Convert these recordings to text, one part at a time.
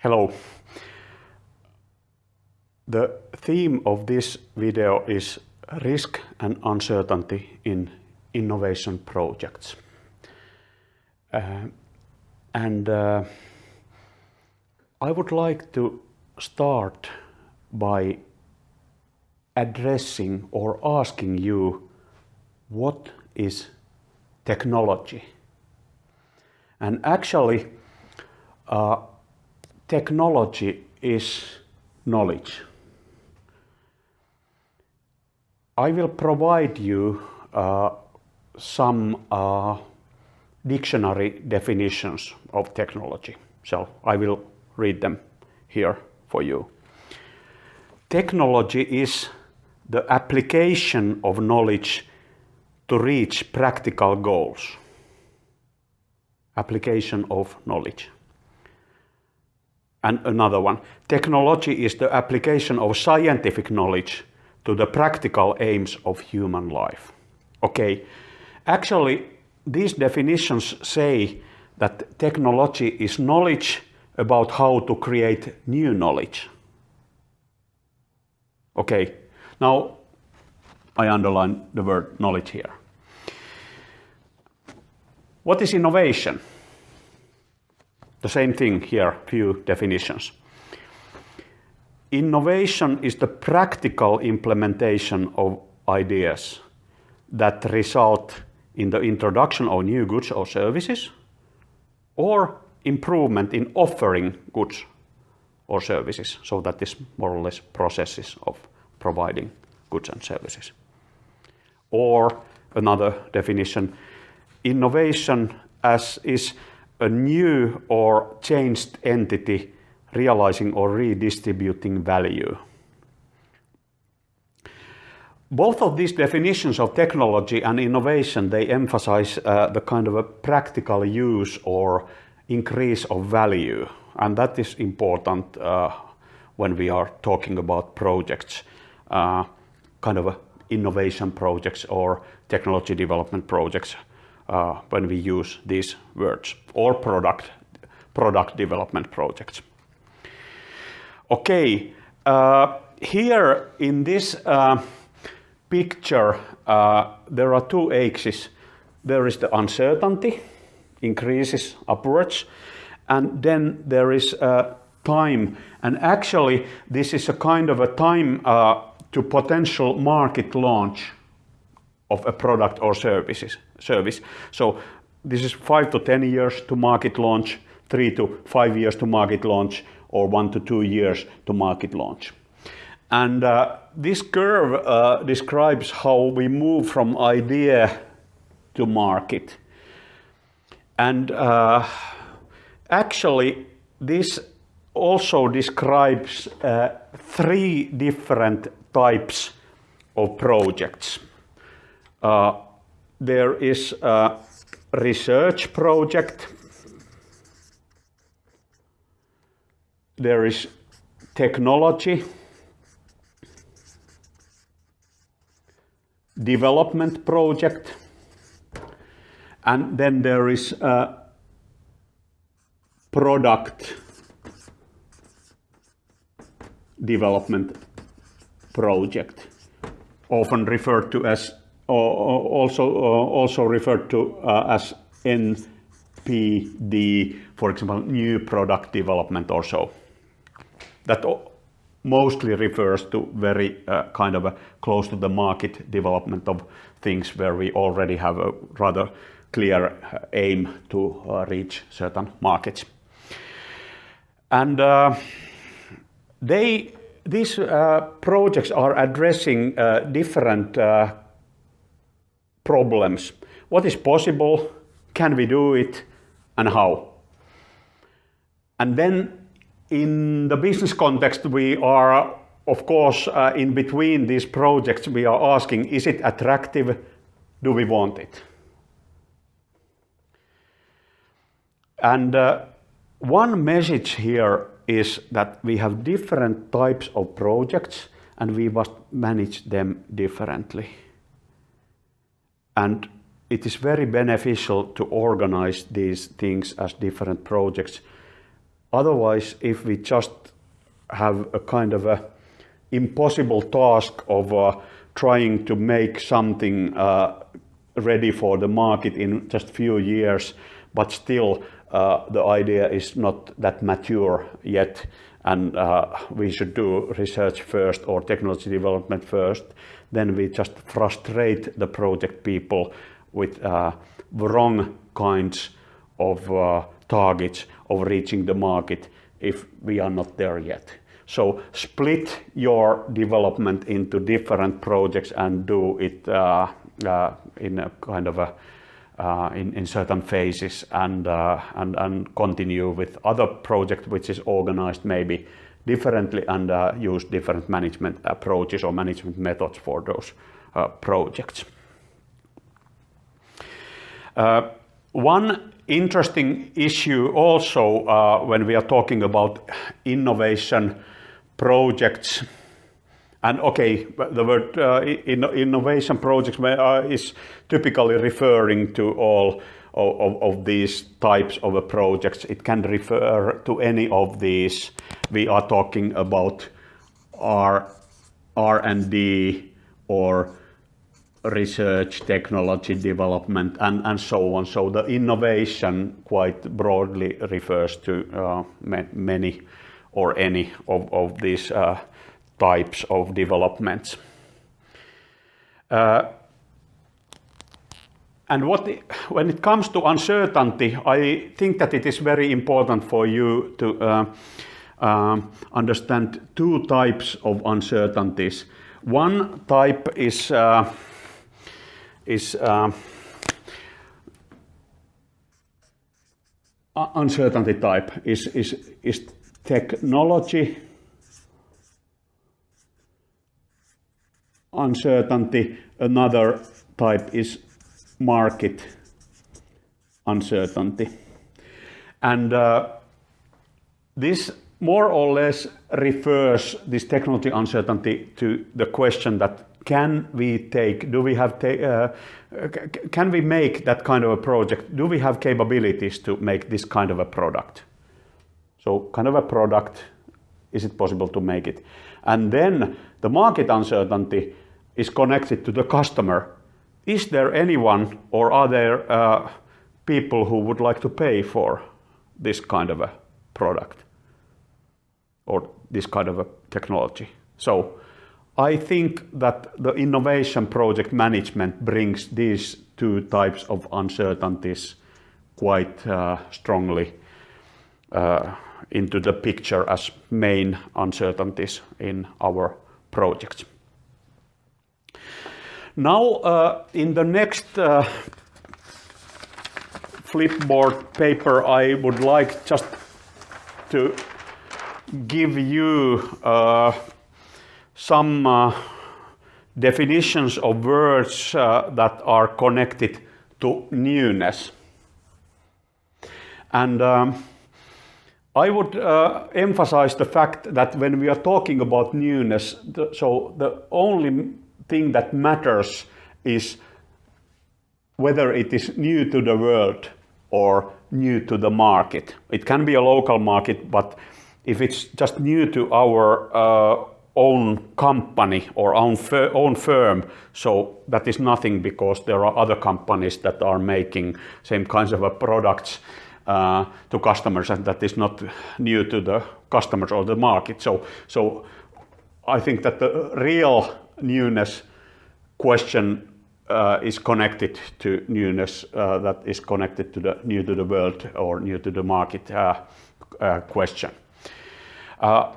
Hello. The theme of this video is risk and uncertainty in innovation projects. Uh, and uh, I would like to start by addressing or asking you what is technology? And actually, uh, technology is knowledge. I will provide you uh, some uh, dictionary definitions of technology. So I will read them here for you. Technology is the application of knowledge to reach practical goals. Application of knowledge. And another one, technology is the application of scientific knowledge to the practical aims of human life. Okay, actually these definitions say that technology is knowledge about how to create new knowledge. Okay, now I underline the word knowledge here. What is innovation? The same thing here, few definitions. Innovation is the practical implementation of ideas that result in the introduction of new goods or services or improvement in offering goods or services. So that is more or less processes of providing goods and services. Or another definition, innovation as is a new or changed entity realizing or redistributing value. Both of these definitions of technology and innovation, they emphasize uh, the kind of a practical use or increase of value. And that is important uh, when we are talking about projects, uh, kind of innovation projects or technology development projects uh, when we use these words or product, product development projects. Okay, uh, here in this uh, picture, uh, there are two axes. There is the uncertainty, increases upwards, and then there is uh, time. And actually, this is a kind of a time uh, to potential market launch of a product or services, service. So this is five to 10 years to market launch, three to five years to market launch, or one to two years to market launch. And uh, this curve uh, describes how we move from idea to market. And uh, actually, this also describes uh, three different types of projects. Uh, there is a research project. There is technology, development project, and then there is a product development project, often referred to as also also referred to uh, as NPD, for example, new product development or so. That mostly refers to very uh, kind of close to the market development of things where we already have a rather clear uh, aim to uh, reach certain markets. And uh, they, these uh, projects are addressing different problems. What is possible? Can we do it? And how? And then in the business context, we are, of course, uh, in between these projects, we are asking, is it attractive? Do we want it? And uh, one message here is that we have different types of projects and we must manage them differently. And it is very beneficial to organize these things as different projects. Otherwise, if we just have a kind of a impossible task of uh, trying to make something uh, ready for the market in just few years, but still uh, the idea is not that mature yet. And uh, we should do research first or technology development first, then we just frustrate the project people with uh, wrong kinds of uh, targets of reaching the market if we are not there yet. So split your development into different projects and do it uh, uh, in a kind of a uh, in, in certain phases and, uh, and, and continue with other project which is organized maybe differently and uh, use different management approaches or management methods for those uh, projects. Uh, one interesting issue also uh, when we are talking about innovation projects and okay, the word uh, in, innovation projects uh, is typically referring to all of, of, these types of projects. It can refer to any of these. We are talking about R, R&D or research, technology development, and, and so on. So the innovation quite broadly refers to uh, many or any of, of these uh, types of developments. Uh, and what when it comes to uncertainty, I think that it is very important for you to uh, uh, understand two types of uncertainties. One type is uh, is uh, uncertainty type is is is technology uncertainty. Another type is market uncertainty. And uh, this more or less refers this technology uncertainty to the question that can we take, do we have, uh, can we make that kind of a project? Do we have capabilities to make this kind of a product? So kind of a product, is it possible to make it? And then the market uncertainty is connected to the customer. Is there anyone or are there uh, people who would like to pay for this kind of a product or this kind of a technology? So I think that the innovation project management brings these two types of uncertainties quite uh, strongly uh, into the picture as main uncertainties in our projects. Now, uh, in the next uh, Flipboard paper, I would like just to give you uh, some definitions of words uh, that are connected to newness. And um, I would uh, emphasize the fact that when we are talking about newness, the, so the only thing that matters is whether it is new to the world or new to the market. It can be a local market, but if it's just new to our uh, own company or own, fir own firm, so that is nothing because there are other companies that are making same kinds of products uh, to customers and that is not new to the customers or the market. So, so I think that the real newness question uh, is connected to newness uh, that is connected to the new to the world or new to the market uh, uh question. Uh,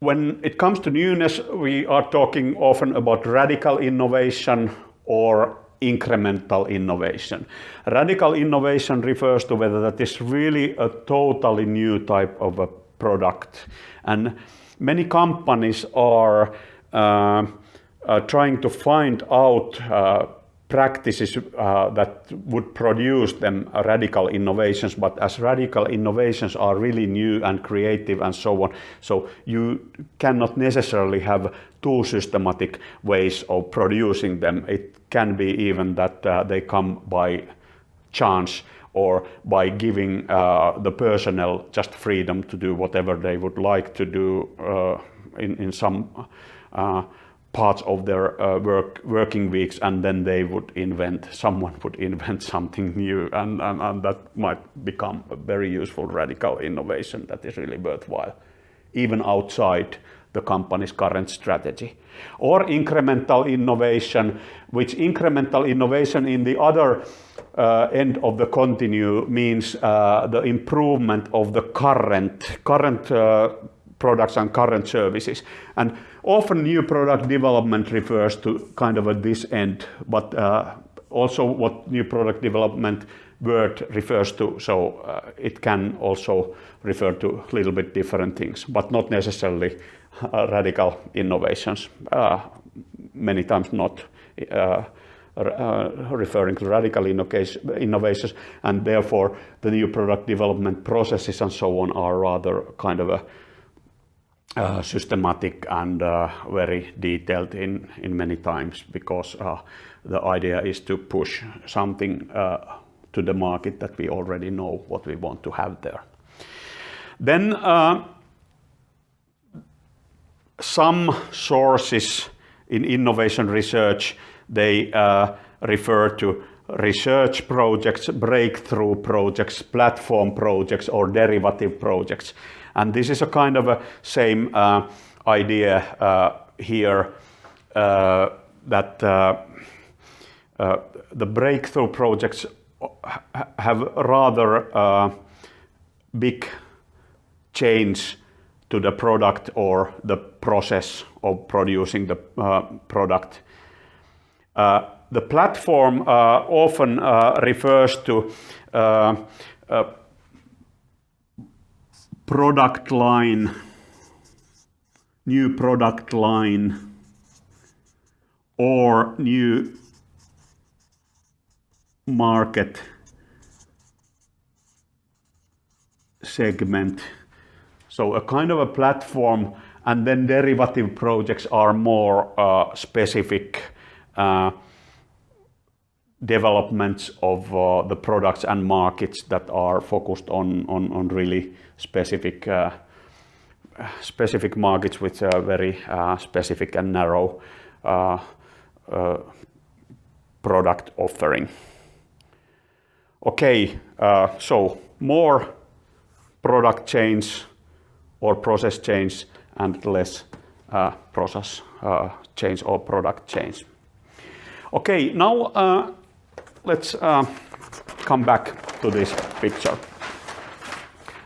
when it comes to newness, we are talking often about radical innovation or incremental innovation. Radical innovation refers to whether that is really a totally new type of a product. And many companies are trying to find out uh, practices uh, that would produce them radical innovations, but as radical innovations are really new and creative and so on, so you cannot necessarily have too systematic ways of producing them. It can be even that uh, they come by chance or by giving uh, the personnel just freedom to do whatever they would like to do uh, in, in some uh, parts of their uh, work working weeks and then they would invent someone would invent something new and, and, and that might become a very useful radical innovation that is really worthwhile even outside the company's current strategy. Or incremental innovation which incremental innovation in the other uh, end of the continue means uh, the improvement of the current current uh, products and current services. And often new product development refers to kind of at this end, but uh, also what new product development word refers to. So uh, it can also refer to a little bit different things, but not necessarily uh, radical innovations. Uh, many times not uh, uh, referring to radical innovations, and therefore the new product development processes and so on are rather kind of a uh, systematic and uh, very detailed in, in many times because uh, the idea is to push something uh, to the market that we already know what we want to have there. Then uh, some sources in innovation research, they refer to research projects, breakthrough projects, platform projects, or derivative projects. And this is a kind of a same uh, idea uh, here uh, that uh, uh, the breakthrough projects have rather uh, big change to the product or the process of producing the product. the platform often refers to product line, new product line, or new market segment. So a kind of a platform and then derivative projects are more uh, specific uh, developments of uh, the products and markets that are focused on, on, on really specific uh, specific markets with a very uh, specific and narrow uh, uh, product offering. Okay, uh, so more product change or process change and less process change or product change. Okay, now let's uh, come back to this picture.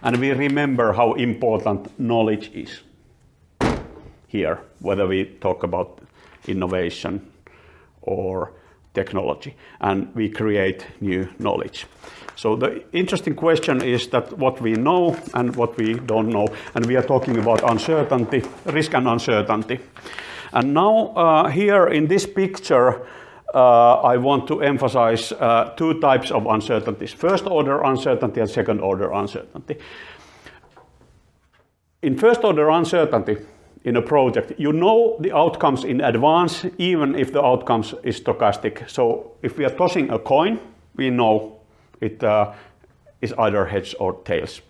And we remember how important knowledge is here, whether we talk about innovation or technology, and we create new knowledge. So the interesting question is that what we know and what we don't know, and we are talking about uncertainty, risk and uncertainty. And now uh, here in this picture, uh, I want to emphasize uh, two types of uncertainties. First order uncertainty and second order uncertainty. In first order uncertainty in a project, you know the outcomes in advance, even if the outcomes is stochastic. So if we are tossing a coin, we know it uh, is either heads or tails.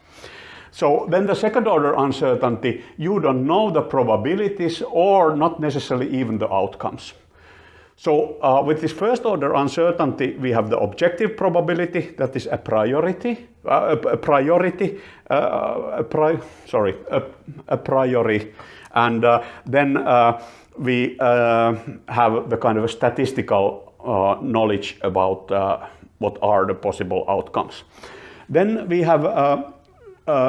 So then the second order uncertainty, you don't know the probabilities or not necessarily even the outcomes. So uh, with this first order uncertainty, we have the objective probability that is a priority, uh, a, a, priority, uh, a pri sorry, a, a, priori, and uh, then uh, we uh, have the kind of a statistical knowledge about what are the possible outcomes. Then we have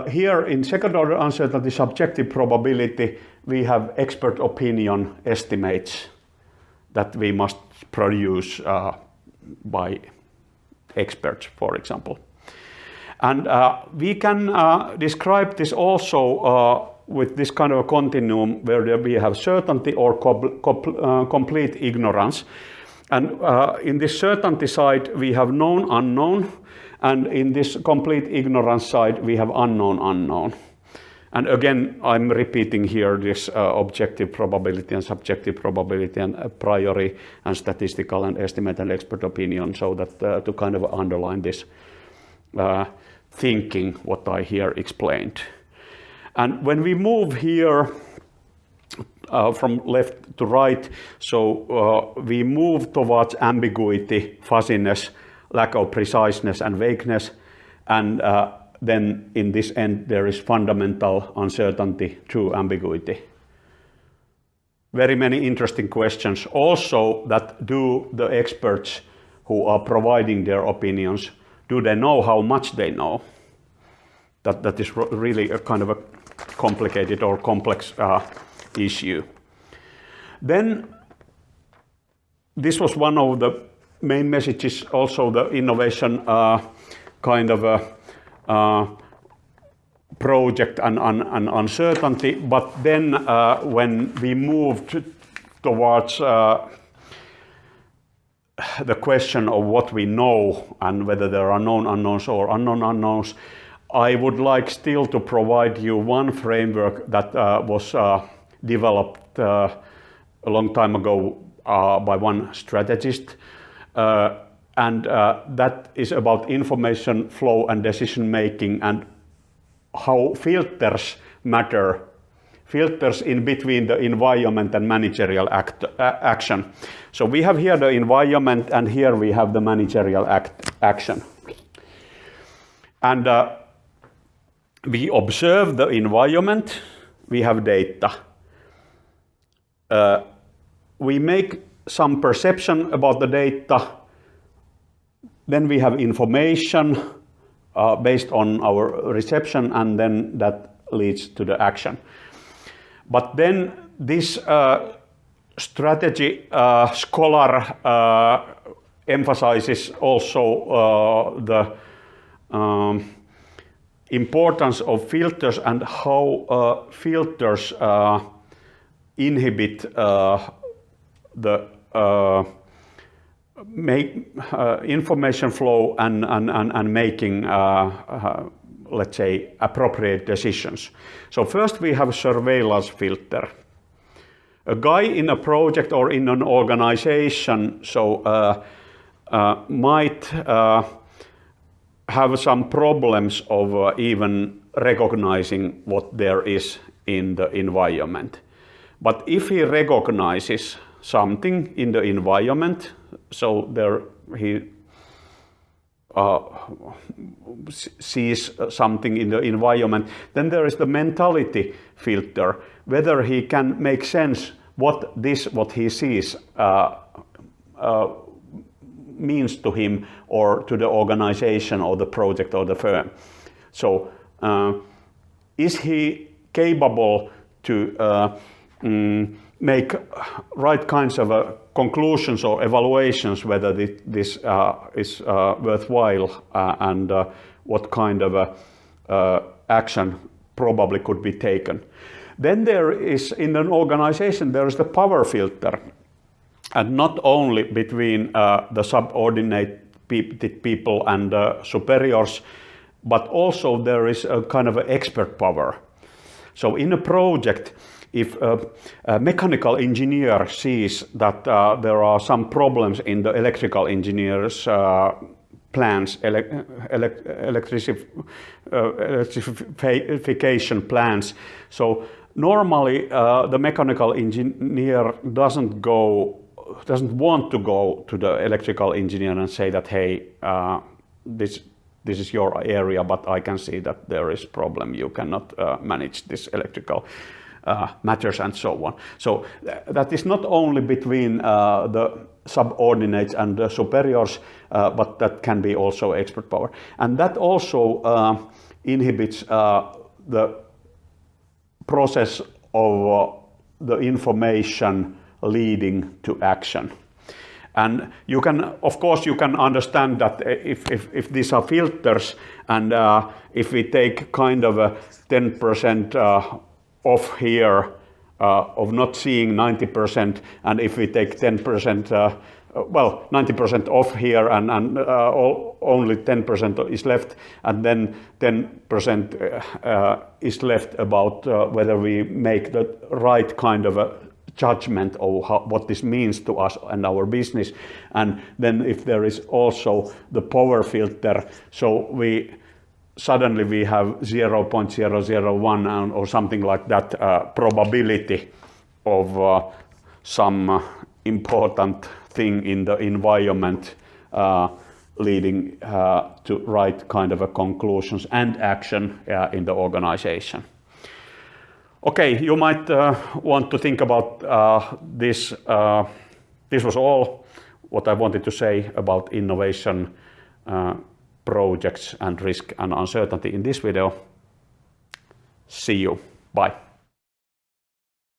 here in second order uncertainty subjective probability, we have expert opinion estimates that we must produce uh, by experts, for example. And uh, we can uh, describe this also uh, with this kind of a continuum where we have certainty or uh, complete ignorance. And uh, in this certainty side, we have known unknown, and in this complete ignorance side, we have unknown unknown. And again, I'm repeating here this uh, objective probability and subjective probability and a priori and statistical and estimate and expert opinion so that uh, to kind of underline this, uh, thinking what I here explained. And when we move here uh, from left to right, so uh, we move towards ambiguity, fuzziness, lack of preciseness and vagueness, and uh, then in this end there is fundamental uncertainty through ambiguity. Very many interesting questions. Also that do the experts who are providing their opinions, do they know how much they know? That, that is really a kind of a complicated or complex uh, issue. Then this was one of the main messages, also the innovation uh, kind of a project and, and, and, uncertainty. But then uh, when we moved towards uh, the question of what we know and whether there are known unknowns or unknown unknowns, I would like still to provide you one framework that uh, was uh, developed uh, a long time ago uh, by one strategist. Uh, and uh, that is about information flow and decision making and how filters matter filters in between the environment and managerial act, action. So we have here the environment and here we have the managerial act, action. And uh, we observe the environment, we have data. Uh, we make some perception about the data, then we have information uh, based on our reception and then that leads to the action. But then this uh, strategy uh, scholar uh, emphasizes also uh, the um, importance of filters and how uh, filters inhibit the make information flow and, and, and, and making let's say, appropriate decisions. So first we have surveillance filter. A guy in a project or in an organization so uh, uh, might uh, have some problems of uh, even recognizing what there is in the environment. But if he recognizes something in the environment, so there he uh, sees something in the environment. Then there is the mentality filter, whether he can make sense what this, what he sees, uh, uh, means to him or to the organization or the project or the firm. So, uh, is he capable to uh, mm, make right kinds of uh, conclusions or evaluations whether this uh, is uh, worthwhile uh, and uh, what kind of uh, action probably could be taken. Then there is, in an organization, there is the power filter. And not only between the subordinate people and superiors, but also there is a kind of expert power. So in a project, if a, a, mechanical engineer sees that uh, there are some problems in the electrical engineer's uh, plans, ele ele electricif uh, electrification plans, so normally uh, the mechanical engineer doesn't go, doesn't want to go to the electrical engineer and say that, hey, uh, this this is your area, but I can see that there is problem. You cannot uh, manage this electrical uh, matters and so on. So th that is not only between uh, the subordinates and the superiors, uh, but that can be also expert power. And that also uh, inhibits uh, the process of uh, the information leading to action. And you can, of course, you can understand that if, if, if these are filters and uh, if we take kind of a 10% uh, off here uh, of not seeing 90% and if we take 10% uh, uh, well 90% off here and, and uh, all, only 10% is left and then 10% uh, uh, is left about whether we make the right kind of a judgment of how, what this means to us and our business. And then if there is also the power filter, so we suddenly we have 0.001 or something like that uh, probability of uh, some uh, important thing in the environment uh, leading uh, to right kind of a conclusions and action uh, in the organization. Okay, you might want to think about this. This was all what I wanted to say about innovation projects and risk and uncertainty in this video. See you. Bye.